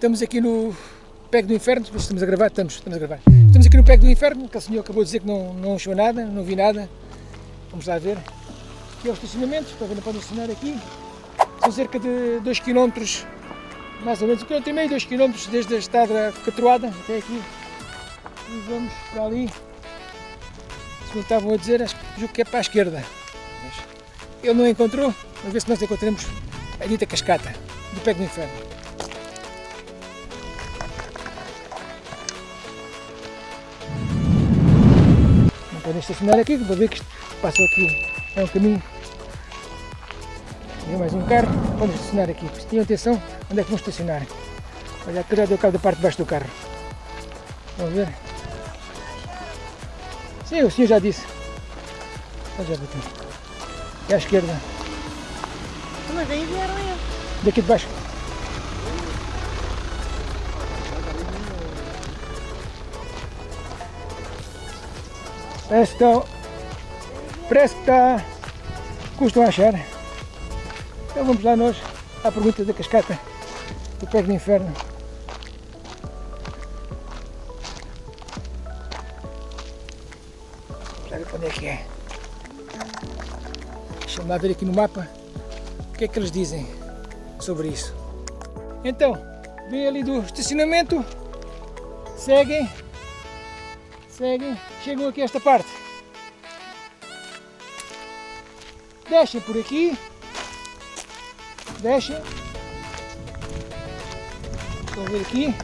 Estamos aqui no Pego do Inferno, estamos a gravar, estamos, estamos a gravar. Estamos aqui no Pego do Inferno, que o senhor acabou de dizer que não, não achou nada, não vi nada. Vamos lá ver. Aqui é o estacionamento, para ver, não podem estacionar aqui. São cerca de 2 km, mais ou menos, 1 km e meio, 2 km desde a estrada Catroada até aqui. E vamos para ali. Segundo estavam a dizer, acho que é para a esquerda. Mas ele não encontrou, vamos ver se nós encontramos a dita cascata do Pego do Inferno. Estacionar aqui, para ver que isto passou aqui, é um caminho. Tem mais um carro, podem estacionar aqui. Tenham atenção onde é que vão estacionar. Olha, aqui já deu cabo da parte de baixo do carro. Vamos ver. Sim, o senhor já disse. Olha já bateu. É à esquerda. Mas aí vieram eu. Daqui de baixo. Que está... Parece que está... Custam a achar. Então vamos lá nós à pergunta da cascata do pé do inferno. Vamos ver onde é que é. Deixa-me lá ver aqui no mapa o que é que eles dizem sobre isso. Então, vem ali do estacionamento, seguem seguem, chegam aqui a esta parte. Descem por aqui, descem, estão a ver aqui,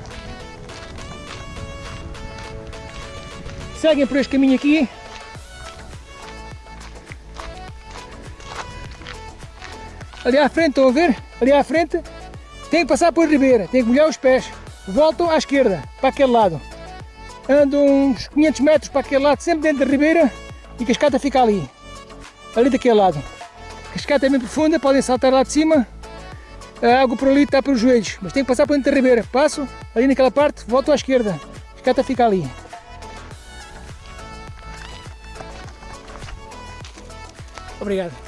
seguem por este caminho aqui, ali à frente, estão a ver? Ali à frente, tem que passar por ribeira, tem que molhar os pés, voltam à esquerda, para aquele lado ando uns 500 metros para aquele lado, sempre dentro da ribeira e a cascata fica ali, ali daquele lado. A cascata é bem profunda, podem saltar lá de cima, a água por ali está para os joelhos, mas tem que passar por dentro da ribeira. Passo ali naquela parte, volto à esquerda, a cascata fica ali. Obrigado.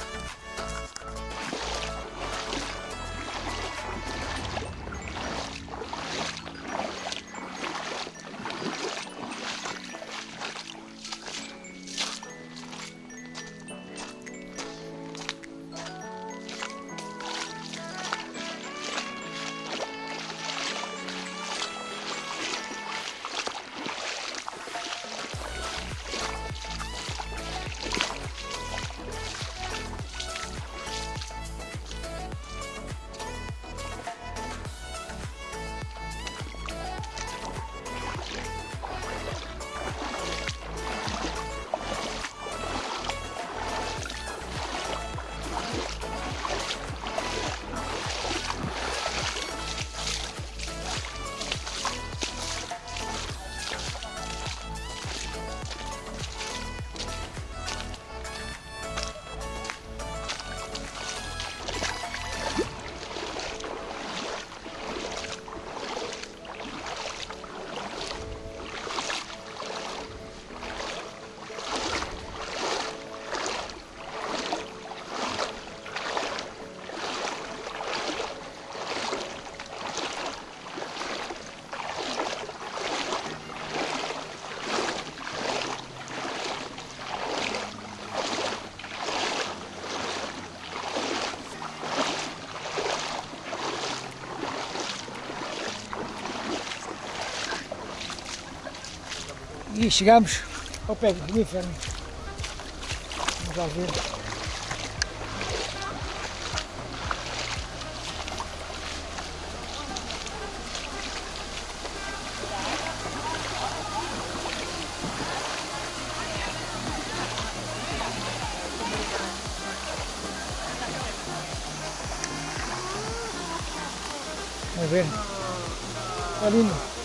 E chegamos ao pé do inferno. Vamos lá ver. Vamos ver. Está lindo.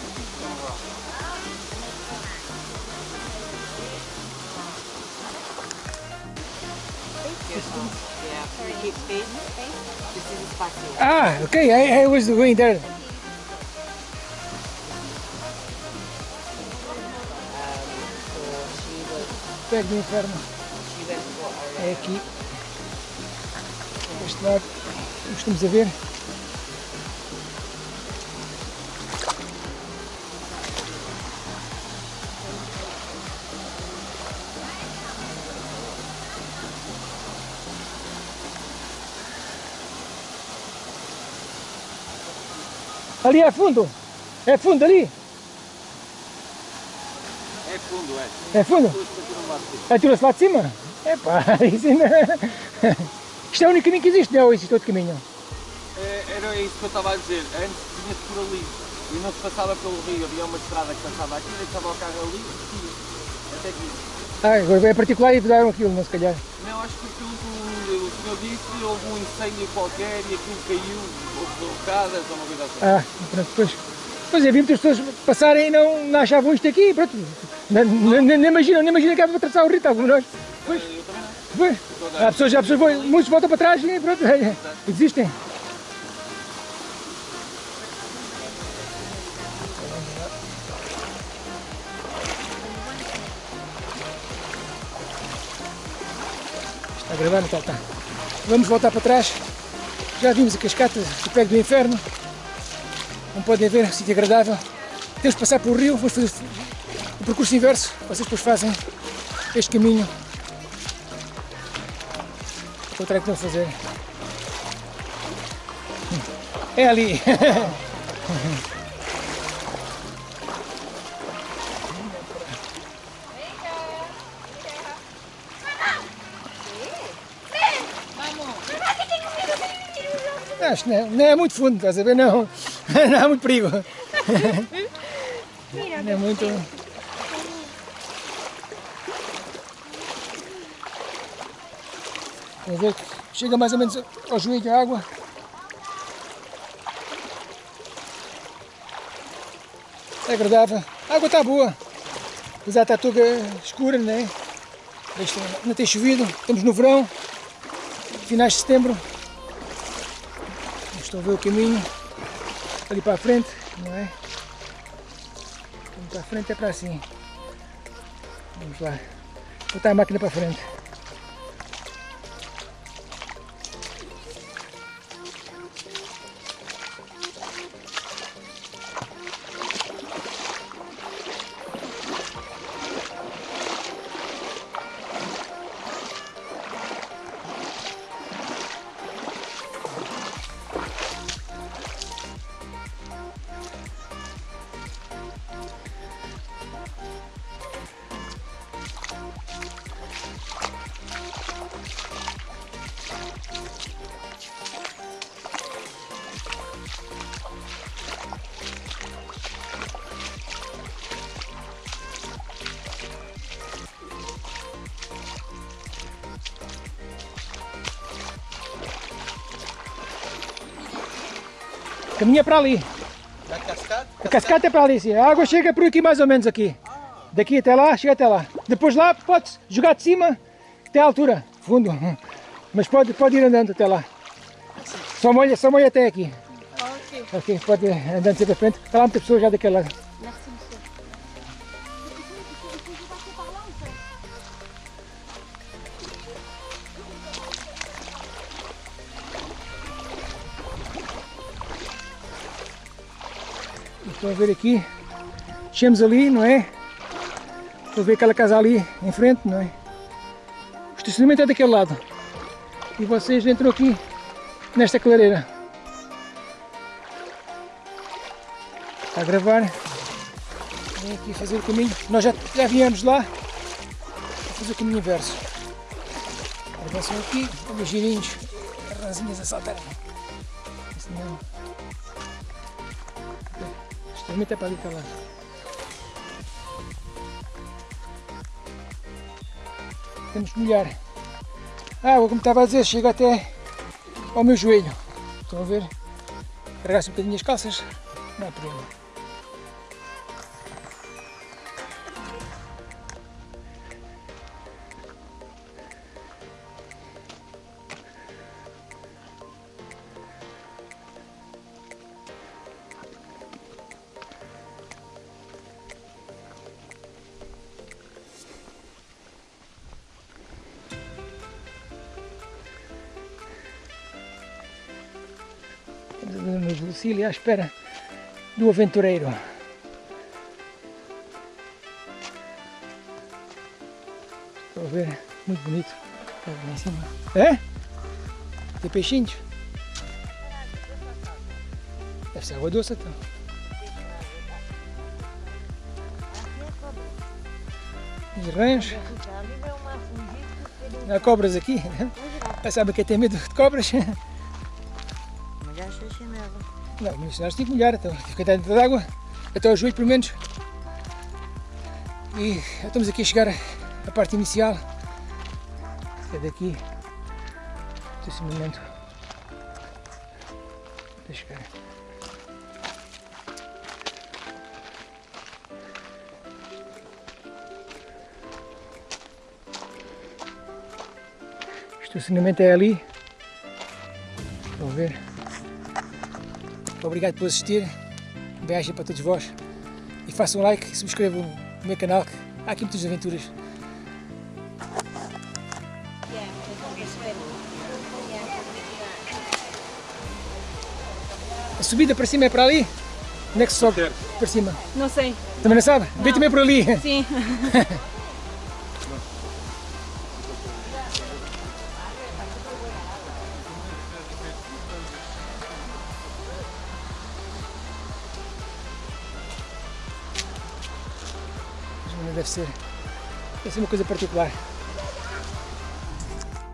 Ah, okay, I, I was going there. Pego do inferno. É aqui. Este lado. Estamos a ver. Ali é fundo? É fundo ali? É fundo, é. É fundo? Atirou-se lá de cima? Epá, isso ainda... Isto é o único caminho que existe, não? Ou existe outro caminho? É, Era isso que eu estava a dizer. Antes vinha-se por ali e não se passava pelo rio. Havia uma estrada que passava aqui, deixava o carro ali e. Até aqui. Ah, agora é particular e fizeram aquilo, não se calhar. Não, acho que aquilo que o senhor disse, houve um incêndio qualquer e aquilo caiu, houve derrocadas ou uma coisa assim. Ah, pronto, depois... Pois é, vi muitas pessoas passarem e não, não achavam isto aqui, pronto. Nem, nem, nem imaginam, nem imaginam que era para atravessar o rio, tal como nós. Pois, Eu também não. pois. Há pessoas, há pessoas, vão- muitos voltam para trás e pronto, existem. Está não está? Está. Vamos voltar para trás. Já vimos a cascata do Pego do Inferno. Como podem ver, um sítio agradável. Temos que passar pelo rio, vamos fazer o percurso inverso. Vocês depois fazem este caminho. Contrário que estão a fazer. É ali. Acho que não, não é muito fundo, estás a ver? Não, não há muito perigo. Não é muito. Vamos ver, chega mais ou menos ao joelho a água. É agradável. A água está boa. Apesar de estar toda escura, né? Não tem chovido. Estamos no verão, finais de setembro. Estão a ver o caminho ali para a frente, não é? Para a frente é para assim. Vamos lá. Botar a máquina para a frente. Caminha para ali. Da cascata? A cascata é para ali, sim. A água chega por aqui mais ou menos aqui. Daqui até lá, chega até lá. Depois lá pode jogar de cima até à altura, fundo. Mas pode, pode ir andando até lá. Só molha, só molha até aqui. Ok. Ok, pode ir andando sempre à frente. Está lá muita pessoa já daquele lado. A ver aqui. Chegamos ali, não é? Estão a ver aquela casa ali em frente, não é? O estacionamento é daquele lado. E vocês entram aqui nesta clareira. Está a gravar. Vem aqui fazer o caminho. Nós já, já viemos lá a fazer o caminho inverso. Avançam aqui, os girinhos, as ranzinhas a saltar. Isso não. É para ali para lá. Temos que molhar. A água, como estava a dizer, chega até ao meu joelho. Estão a ver? Carregar-se um bocadinho as calças, não há problema. Lucília à espera do aventureiro. Estou a ver, muito bonito. Lá em cima. É? Tem peixinhos? Deve ser água doce então. E rãs. Que Há cobras aqui. Sabe quem tem medo de cobras? Chinelo. Não, nós temos que molhar, então tive que dentro da água, até ao joelho pelo menos. E já estamos aqui a chegar à parte inicial. É daqui. Esse momento. Deixa eu chegar. O estacionamento é ali. Estão a ver? Obrigado por assistir. Um beijo para todos vós. E façam um like e subscrevam o meu canal, que há aqui muitas aventuras. A subida para cima é para ali? Onde é que se sobe para cima? Não sei. Também não sabe? Vem também por ali. Sim. Deve ser, deve ser uma coisa particular.